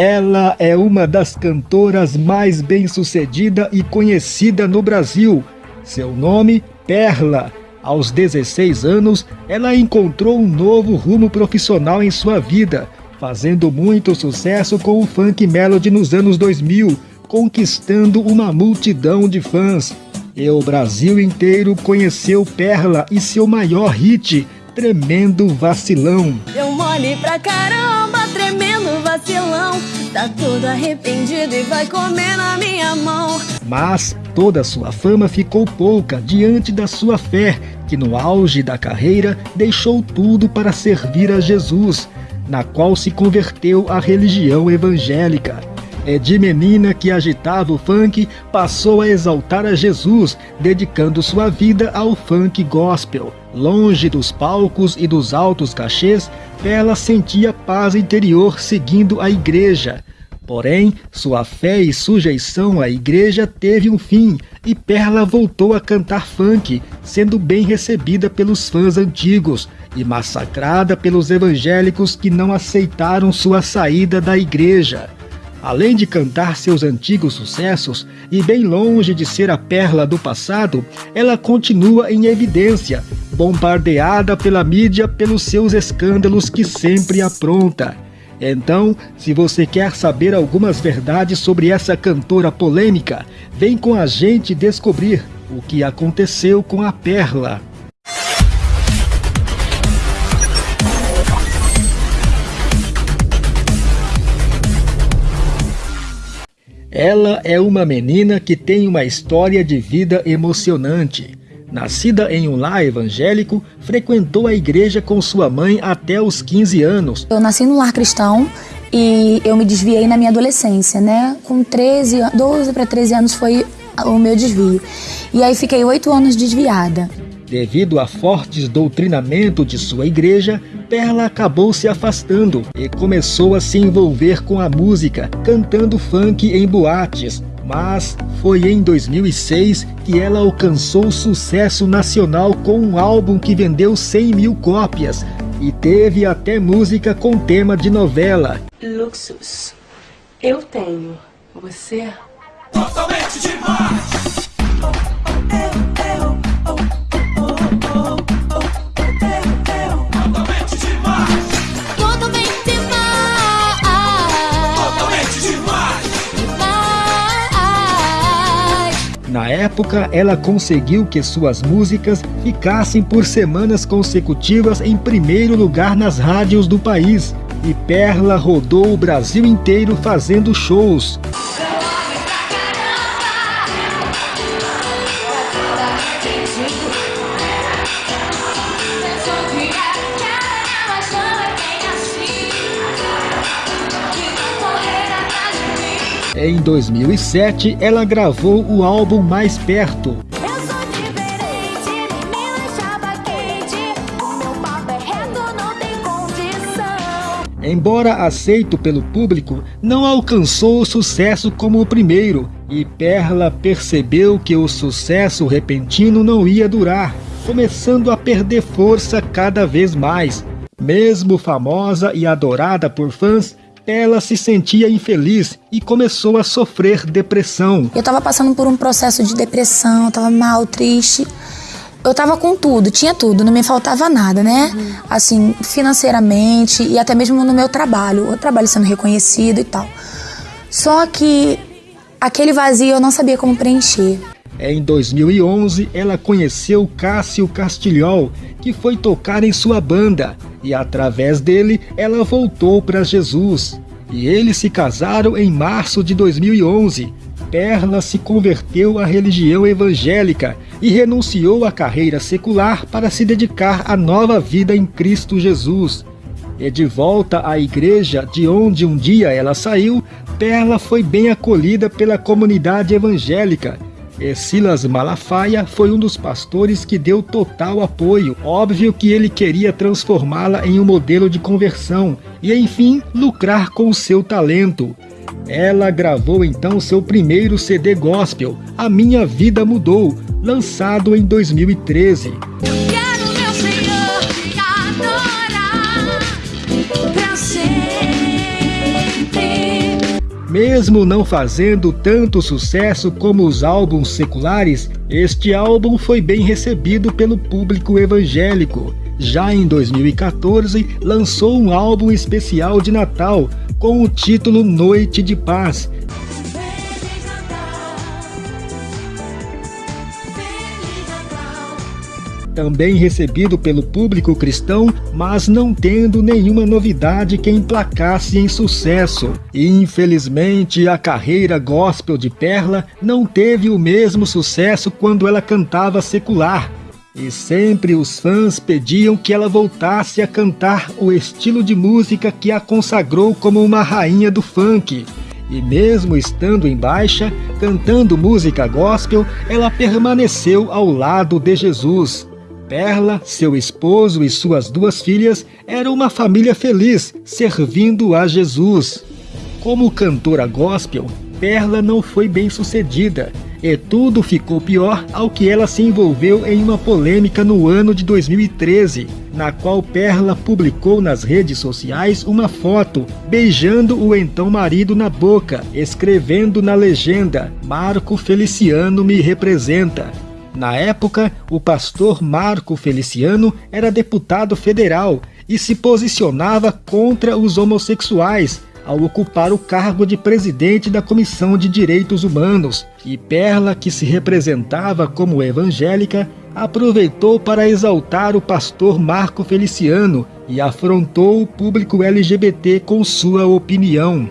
Ela é uma das cantoras mais bem-sucedida e conhecida no Brasil. Seu nome, Perla. Aos 16 anos, ela encontrou um novo rumo profissional em sua vida, fazendo muito sucesso com o funk melody nos anos 2000, conquistando uma multidão de fãs. E o Brasil inteiro conheceu Perla e seu maior hit, Tremendo Vacilão. Eu mole pra caramba, vacilão. Tá todo arrependido e vai comer na minha mão. Mas toda sua fama ficou pouca diante da sua fé, que no auge da carreira deixou tudo para servir a Jesus, na qual se converteu à religião evangélica. É de menina que agitava o funk, passou a exaltar a Jesus, dedicando sua vida ao funk gospel. Longe dos palcos e dos altos cachês, ela sentia paz interior seguindo a igreja. Porém, sua fé e sujeição à igreja teve um fim e Perla voltou a cantar funk, sendo bem recebida pelos fãs antigos e massacrada pelos evangélicos que não aceitaram sua saída da igreja. Além de cantar seus antigos sucessos, e bem longe de ser a perla do passado, ela continua em evidência, bombardeada pela mídia pelos seus escândalos que sempre apronta. Então, se você quer saber algumas verdades sobre essa cantora polêmica, vem com a gente descobrir o que aconteceu com a Perla. Ela é uma menina que tem uma história de vida emocionante. Nascida em um lar evangélico, frequentou a igreja com sua mãe até os 15 anos. Eu nasci num lar cristão e eu me desviei na minha adolescência, né? Com 13, 12 para 13 anos foi o meu desvio. E aí fiquei oito anos desviada. Devido a fortes doutrinamento de sua igreja, Perla acabou se afastando e começou a se envolver com a música, cantando funk em boates. Mas foi em 2006 que ela alcançou sucesso nacional com um álbum que vendeu 100 mil cópias e teve até música com tema de novela. Luxus, eu tenho, você totalmente demais. Época, ela conseguiu que suas músicas ficassem por semanas consecutivas em primeiro lugar nas rádios do país. E Perla rodou o Brasil inteiro fazendo shows. Em 2007, ela gravou o álbum Mais Perto. Embora aceito pelo público, não alcançou o sucesso como o primeiro, e Perla percebeu que o sucesso repentino não ia durar, começando a perder força cada vez mais. Mesmo famosa e adorada por fãs, ela se sentia infeliz e começou a sofrer depressão. Eu estava passando por um processo de depressão, estava mal, triste. Eu estava com tudo, tinha tudo, não me faltava nada, né? Uhum. Assim, financeiramente e até mesmo no meu trabalho, o trabalho sendo reconhecido e tal. Só que aquele vazio eu não sabia como preencher. Em 2011, ela conheceu Cássio Castilhol, que foi tocar em sua banda, e através dele ela voltou para Jesus. E eles se casaram em março de 2011. Perla se converteu à religião evangélica e renunciou à carreira secular para se dedicar à nova vida em Cristo Jesus. E de volta à igreja de onde um dia ela saiu, Perla foi bem acolhida pela comunidade evangélica Silas Malafaia foi um dos pastores que deu total apoio. Óbvio que ele queria transformá-la em um modelo de conversão e, enfim, lucrar com seu talento. Ela gravou então seu primeiro CD gospel, A Minha Vida Mudou, lançado em 2013. Mesmo não fazendo tanto sucesso como os álbuns seculares, este álbum foi bem recebido pelo público evangélico. Já em 2014, lançou um álbum especial de Natal com o título Noite de Paz, também recebido pelo público cristão, mas não tendo nenhuma novidade que emplacasse em sucesso. Infelizmente, a carreira gospel de Perla não teve o mesmo sucesso quando ela cantava secular. E sempre os fãs pediam que ela voltasse a cantar o estilo de música que a consagrou como uma rainha do funk. E mesmo estando em baixa, cantando música gospel, ela permaneceu ao lado de Jesus. Perla, seu esposo e suas duas filhas eram uma família feliz, servindo a Jesus. Como cantora gospel, Perla não foi bem sucedida e tudo ficou pior ao que ela se envolveu em uma polêmica no ano de 2013, na qual Perla publicou nas redes sociais uma foto beijando o então marido na boca, escrevendo na legenda: Marco Feliciano me representa. Na época, o pastor Marco Feliciano era deputado federal e se posicionava contra os homossexuais ao ocupar o cargo de presidente da Comissão de Direitos Humanos. E Perla, que se representava como evangélica, aproveitou para exaltar o pastor Marco Feliciano e afrontou o público LGBT com sua opinião.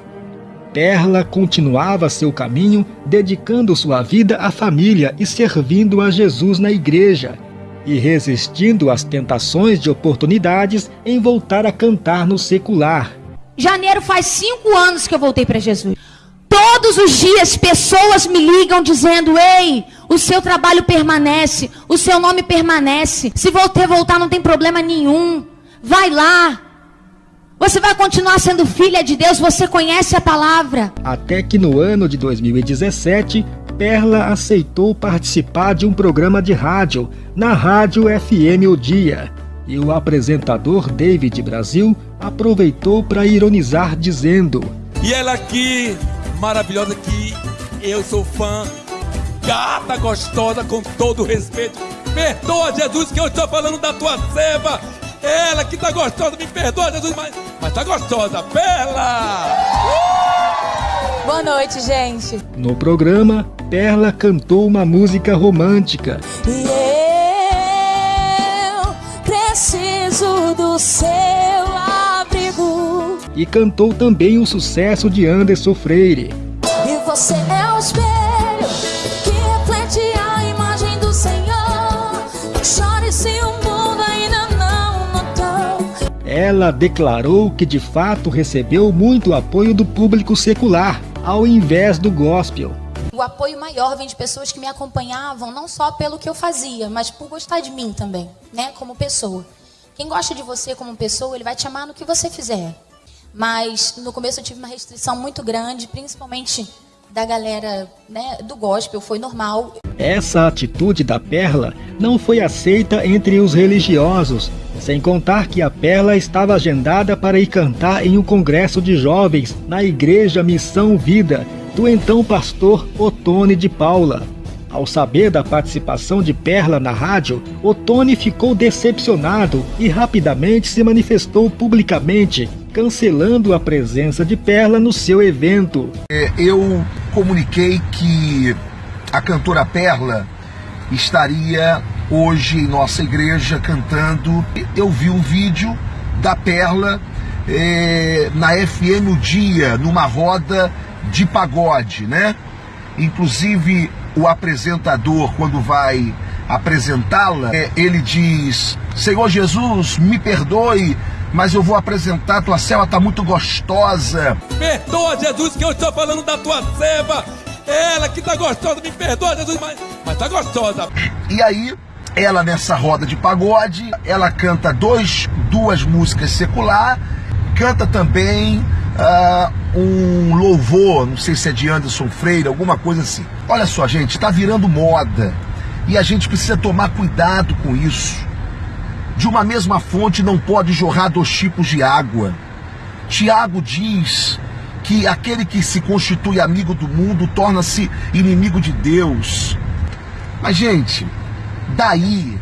Perla continuava seu caminho, dedicando sua vida à família e servindo a Jesus na igreja, e resistindo às tentações de oportunidades em voltar a cantar no secular. Janeiro faz cinco anos que eu voltei para Jesus. Todos os dias pessoas me ligam dizendo: Ei, o seu trabalho permanece, o seu nome permanece. Se você voltar, não tem problema nenhum. Vai lá, você vai continuar sendo filha de Deus, você conhece a palavra. Até que no ano de 2017, Perla aceitou participar de um programa de rádio, na Rádio FM O Dia. E o apresentador David Brasil aproveitou para ironizar, dizendo: E ela aqui, maravilhosa, que eu sou fã, gata gostosa, com todo respeito. Perdoa, Jesus, que eu estou falando da tua serva. Ela que tá gostosa, me perdoa, Jesus, mas, mas tá gostosa, Perla! Uh! Boa noite, gente. No programa, Perla cantou uma música romântica. E eu preciso do seu abrigo. E cantou também o sucesso de Anderson Freire. Ela declarou que de fato recebeu muito apoio do público secular, ao invés do gospel. O apoio maior vem de pessoas que me acompanhavam não só pelo que eu fazia, mas por gostar de mim também, né, como pessoa. Quem gosta de você como pessoa, ele vai te amar no que você fizer. Mas no começo eu tive uma restrição muito grande, principalmente da galera né, do gospel, foi normal. Essa atitude da Perla não foi aceita entre os religiosos, sem contar que a Perla estava agendada para ir cantar em um congresso de jovens na Igreja Missão Vida, do então pastor Otone de Paula. Ao saber da participação de Perla na rádio, Otone ficou decepcionado e rapidamente se manifestou publicamente, cancelando a presença de Perla no seu evento. É, eu comuniquei que a cantora Perla estaria hoje em nossa igreja cantando. Eu vi um vídeo da Perla é, na FM o Dia, numa roda de pagode, né? Inclusive o apresentador, quando vai apresentá-la, é, ele diz: Senhor Jesus, me perdoe, mas eu vou apresentar, tua serva tá muito gostosa. Perdoa, Jesus, que eu estou falando da tua serva. Ela que tá gostosa, me perdoa, Jesus, mas, mas tá gostosa. E aí, ela nessa roda de pagode, ela canta dois, duas músicas secular, canta também uh, um louvor, não sei se é de Anderson Freire, alguma coisa assim. Olha só, gente, está virando moda e a gente precisa tomar cuidado com isso. De uma mesma fonte não pode jorrar dois tipos de água. Tiago diz que aquele que se constitui amigo do mundo torna-se inimigo de Deus. Mas, gente, daí,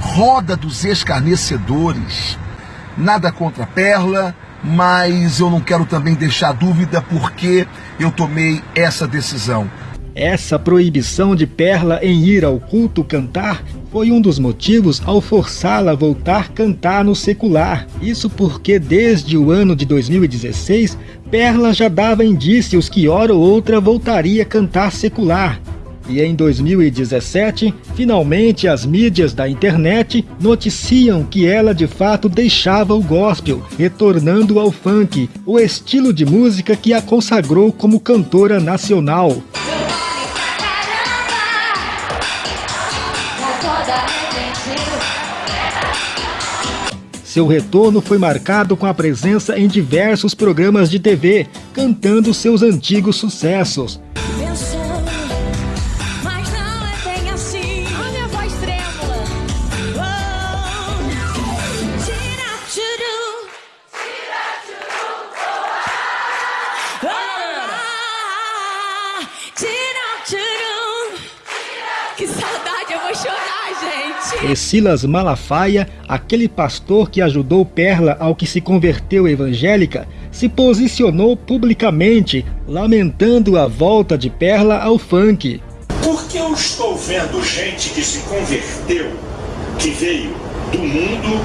roda dos escarnecedores. Nada contra a Perla, mas eu não quero também deixar dúvida porque eu tomei essa decisão. Essa proibição de Perla em ir ao culto cantar foi um dos motivos ao forçá-la a voltar cantar no secular. Isso porque desde o ano de 2016, Perla já dava indícios que hora ou outra voltaria a cantar secular. E em 2017, finalmente as mídias da internet noticiam que ela de fato deixava o gospel, retornando ao funk, o estilo de música que a consagrou como cantora nacional. Seu retorno foi marcado com a presença em diversos programas de TV, cantando seus antigos sucessos. Silas Malafaia, aquele pastor que ajudou Perla ao que se converteu evangélica, se posicionou publicamente, lamentando a volta de Perla ao funk. Porque eu estou vendo gente que se converteu, que veio do mundo,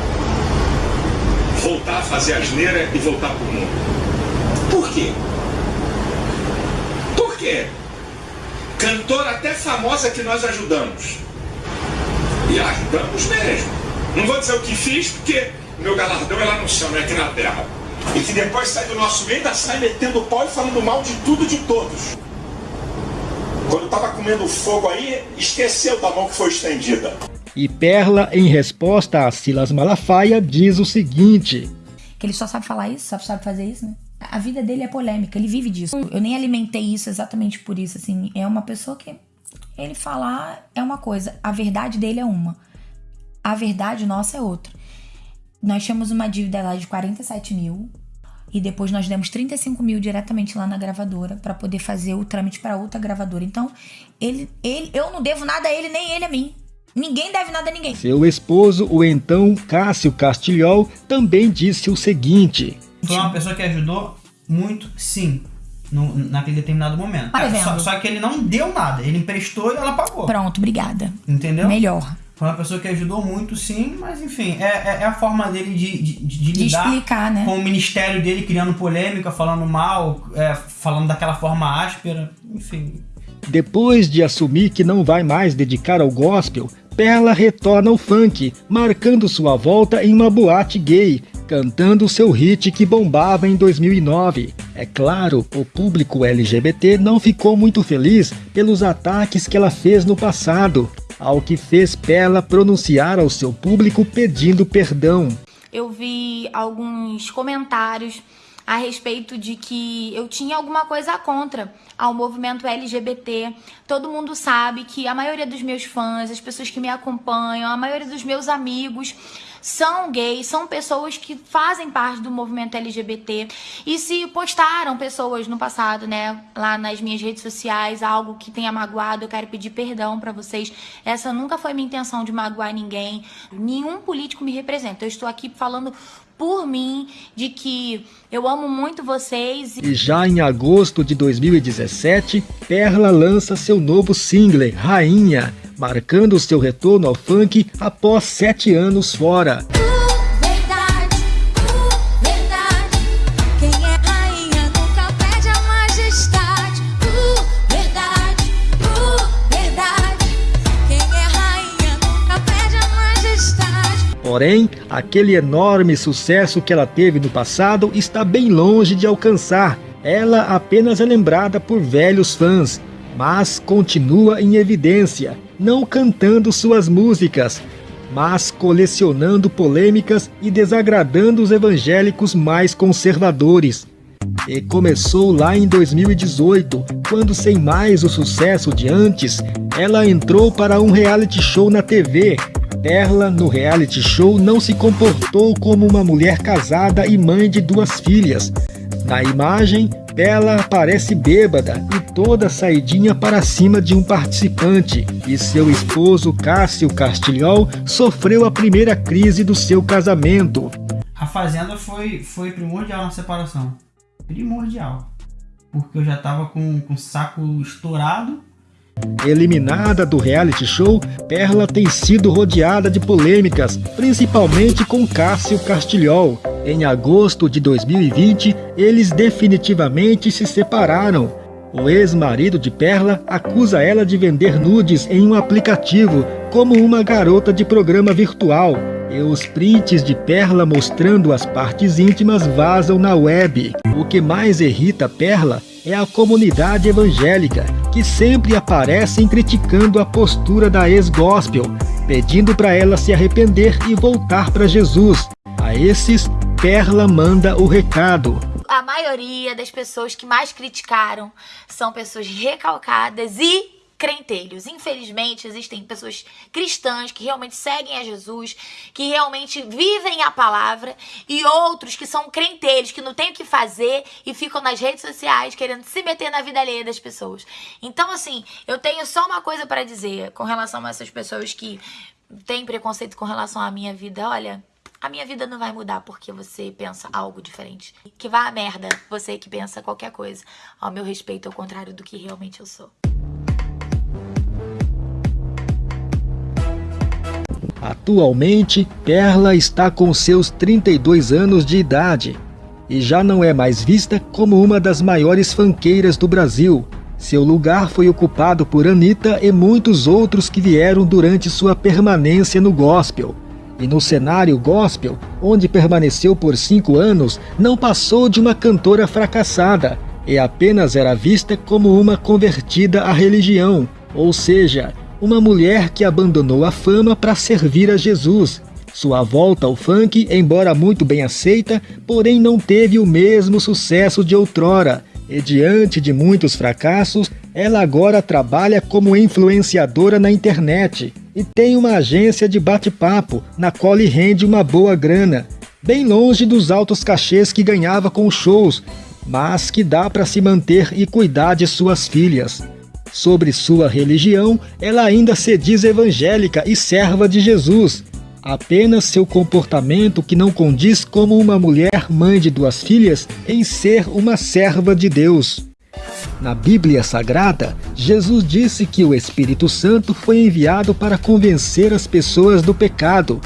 voltar a fazer asneira e voltar para o mundo. Por quê? Por quê? Cantora até famosa que nós ajudamos e ajudamos mesmo. Não vou dizer o que fiz, porque meu galardão é lá no céu, não é aqui na terra. E que depois sai do nosso meio, ainda sai metendo pau e falando mal de tudo e de todos. Quando estava comendo fogo aí, esqueceu da mão que foi estendida. E Perla, em resposta a Silas Malafaia, diz o seguinte: Que ele só sabe falar isso, só sabe fazer isso, né? A vida dele é polêmica, ele vive disso. Eu nem alimentei isso exatamente por isso, assim. É uma pessoa que ele falar é uma coisa, a verdade dele é uma. A verdade nossa é outra. Nós tínhamos uma dívida lá de 47 mil e depois nós demos 35 mil diretamente lá na gravadora para poder fazer o trâmite para outra gravadora. Então, ele, ele, eu não devo nada a ele, nem ele a mim. Ninguém deve nada a ninguém. Seu esposo, o então Cássio Castilhol, também disse o seguinte: Foi uma pessoa que ajudou muito, sim no, naquele determinado momento. É, só, só, que ele não deu nada, ele emprestou e ela pagou. Pronto, obrigada. Entendeu? Melhor. Foi uma pessoa que ajudou muito, sim, mas enfim, é, é, é a forma dele de, de, de, de lidar explicar, né? com o ministério dele, criando polêmica, falando mal, é, falando daquela forma áspera, enfim. Depois de assumir que não vai mais dedicar ao gospel, Perla retorna ao funk, marcando sua volta em uma boate gay, cantando seu hit que bombava em 2009. É claro, o público LGBT não ficou muito feliz pelos ataques que ela fez no passado, ao que fez Perla pronunciar ao seu público pedindo perdão. Eu vi alguns comentários a respeito de que eu tinha alguma coisa contra ao movimento LGBT. Todo mundo sabe que a maioria dos meus fãs, as pessoas que me acompanham, a maioria dos meus amigos são gays, são pessoas que fazem parte do movimento LGBT e se postaram pessoas no passado, né, lá nas minhas redes sociais, algo que tenha magoado, eu quero pedir perdão para vocês. Essa nunca foi minha intenção de magoar ninguém. Nenhum político me representa. Eu estou aqui falando por mim, de que eu amo muito vocês. E já em agosto de 2017, Perla lança seu novo single, Rainha, marcando seu retorno ao funk após sete anos fora. Porém, aquele enorme sucesso que ela teve no passado está bem longe de alcançar. Ela apenas é lembrada por velhos fãs, mas continua em evidência, não cantando suas músicas, mas colecionando polêmicas e desagradando os evangélicos mais conservadores. E começou lá em 2018, quando, sem mais o sucesso de antes, ela entrou para um reality show na TV, Perla, no reality show, não se comportou como uma mulher casada e mãe de duas filhas. Na imagem, Bela aparece bêbada e toda saidinha para cima de um participante, e seu esposo Cássio Castilhol sofreu a primeira crise do seu casamento. A fazenda foi, foi primordial na separação. Primordial. Porque eu já tava com, com o saco estourado Eliminada do reality show, Perla tem sido rodeada de polêmicas, principalmente com Cássio Castilhol. Em agosto de 2020, eles definitivamente se separaram. O ex-marido de Perla acusa ela de vender nudes em um aplicativo, como uma garota de programa virtual. E os prints de Perla mostrando as partes íntimas vazam na web. O que mais irrita Perla é a comunidade evangélica, que sempre aparecem criticando a postura da ex-gospel, pedindo para ela se arrepender e voltar para Jesus. A esses, Perla manda o recado. A maioria das pessoas que mais criticaram são pessoas recalcadas e crentelhos. Infelizmente, existem pessoas cristãs que realmente seguem a Jesus, que realmente vivem a palavra, e outros que são crentelhos, que não têm o que fazer e ficam nas redes sociais querendo se meter na vida alheia das pessoas. Então, assim, eu tenho só uma coisa para dizer com relação a essas pessoas que têm preconceito com relação à minha vida. Olha, a minha vida não vai mudar porque você pensa algo diferente. Que vá a merda, você que pensa qualquer coisa ao meu respeito, ao contrário do que realmente eu sou. Atualmente, Perla está com seus 32 anos de idade e já não é mais vista como uma das maiores fanqueiras do Brasil. Seu lugar foi ocupado por Anitta e muitos outros que vieram durante sua permanência no gospel. E no cenário gospel, onde permaneceu por cinco anos, não passou de uma cantora fracassada e apenas era vista como uma convertida à religião, ou seja, uma mulher que abandonou a fama para servir a Jesus. Sua volta ao funk, embora muito bem aceita, porém não teve o mesmo sucesso de outrora. E diante de muitos fracassos, ela agora trabalha como influenciadora na internet e tem uma agência de bate-papo, na qual lhe rende uma boa grana, bem longe dos altos cachês que ganhava com shows, mas que dá para se manter e cuidar de suas filhas. Sobre sua religião, ela ainda se diz evangélica e serva de Jesus. Apenas seu comportamento que não condiz como uma mulher mãe de duas filhas em ser uma serva de Deus. Na Bíblia Sagrada, Jesus disse que o Espírito Santo foi enviado para convencer as pessoas do pecado.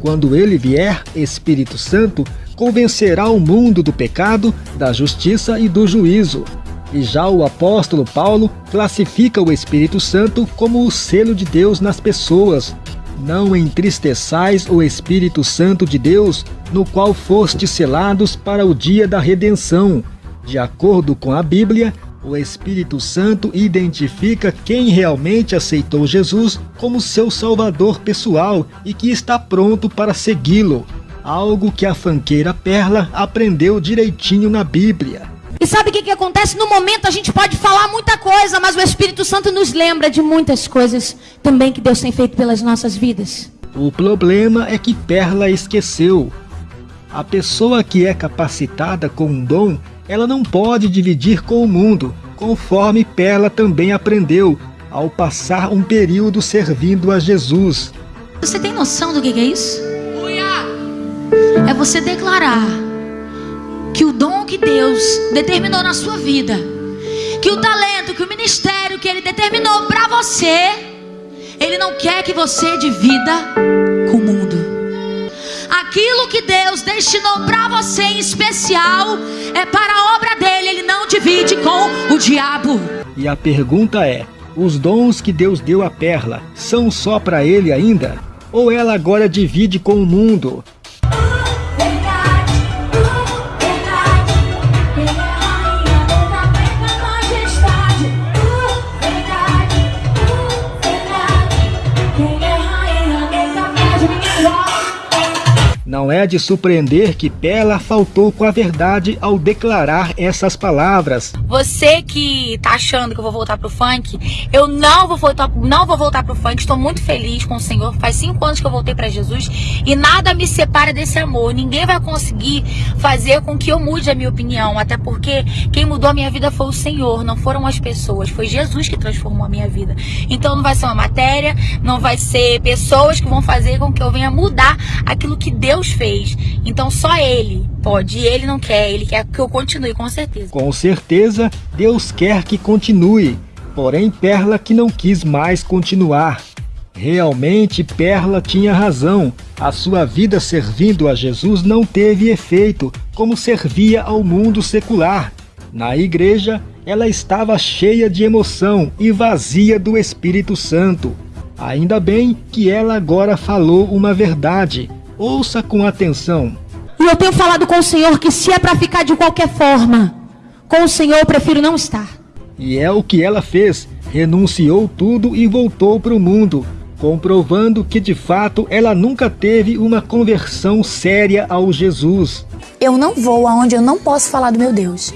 Quando ele vier, Espírito Santo convencerá o mundo do pecado, da justiça e do juízo. E já o apóstolo Paulo classifica o Espírito Santo como o selo de Deus nas pessoas. Não entristeçais o Espírito Santo de Deus, no qual fostes selados para o dia da redenção. De acordo com a Bíblia, o Espírito Santo identifica quem realmente aceitou Jesus como seu salvador pessoal e que está pronto para segui-lo. Algo que a fanqueira Perla aprendeu direitinho na Bíblia. E sabe o que, que acontece? No momento a gente pode falar muita coisa, mas o Espírito Santo nos lembra de muitas coisas também que Deus tem feito pelas nossas vidas. O problema é que Perla esqueceu. A pessoa que é capacitada com um dom, ela não pode dividir com o mundo, conforme Perla também aprendeu ao passar um período servindo a Jesus. Você tem noção do que é isso? É você declarar que o dom que Deus determinou na sua vida, que o talento, que o ministério que Ele determinou para você, Ele não quer que você divida com o mundo. Aquilo que Deus destinou para você em especial é para a obra dele, Ele não divide com o diabo. E a pergunta é: os dons que Deus deu a Perla são só para ele ainda? Ou ela agora divide com o mundo? Não é de surpreender que Pela faltou com a verdade ao declarar essas palavras. Você que tá achando que eu vou voltar pro funk, eu não vou voltar, não vou voltar pro funk. Estou muito feliz com o Senhor. Faz cinco anos que eu voltei para Jesus e nada me separa desse amor. Ninguém vai conseguir fazer com que eu mude a minha opinião, até porque quem mudou a minha vida foi o Senhor, não foram as pessoas. Foi Jesus que transformou a minha vida. Então não vai ser uma matéria, não vai ser pessoas que vão fazer com que eu venha mudar aquilo que Deus fez. Então só Ele pode. E Ele não quer, Ele quer que eu continue, com certeza. Com certeza, Deus quer que continue. Porém, Perla que não quis mais continuar. Realmente, Perla tinha razão. A sua vida servindo a Jesus não teve efeito, como servia ao mundo secular. Na igreja, ela estava cheia de emoção e vazia do Espírito Santo. Ainda bem que ela agora falou uma verdade. Ouça com atenção. E eu tenho falado com o Senhor que se é para ficar de qualquer forma, com o Senhor eu prefiro não estar. E é o que ela fez. Renunciou tudo e voltou para o mundo, comprovando que de fato ela nunca teve uma conversão séria ao Jesus. Eu não vou aonde eu não posso falar do meu Deus.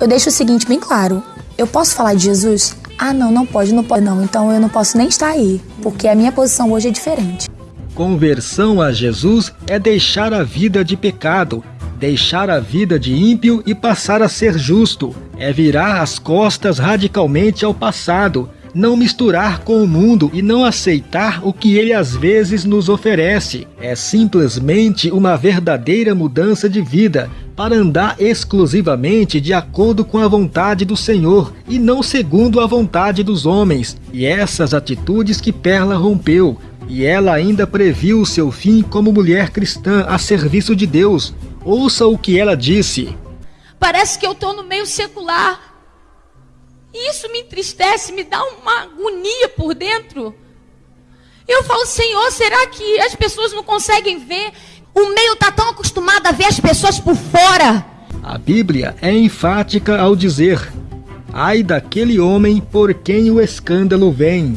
Eu deixo o seguinte bem claro: eu posso falar de Jesus? Ah, não, não pode, não pode não. Então eu não posso nem estar aí, porque a minha posição hoje é diferente. Conversão a Jesus é deixar a vida de pecado, deixar a vida de ímpio e passar a ser justo. É virar as costas radicalmente ao passado, não misturar com o mundo e não aceitar o que ele às vezes nos oferece. É simplesmente uma verdadeira mudança de vida para andar exclusivamente de acordo com a vontade do Senhor e não segundo a vontade dos homens. E essas atitudes que Perla rompeu, e ela ainda previu o seu fim como mulher cristã a serviço de Deus. Ouça o que ela disse. Parece que eu estou no meio secular. E isso me entristece, me dá uma agonia por dentro. Eu falo, Senhor, será que as pessoas não conseguem ver? O meio está tão acostumado a ver as pessoas por fora. A Bíblia é enfática ao dizer: Ai daquele homem por quem o escândalo vem.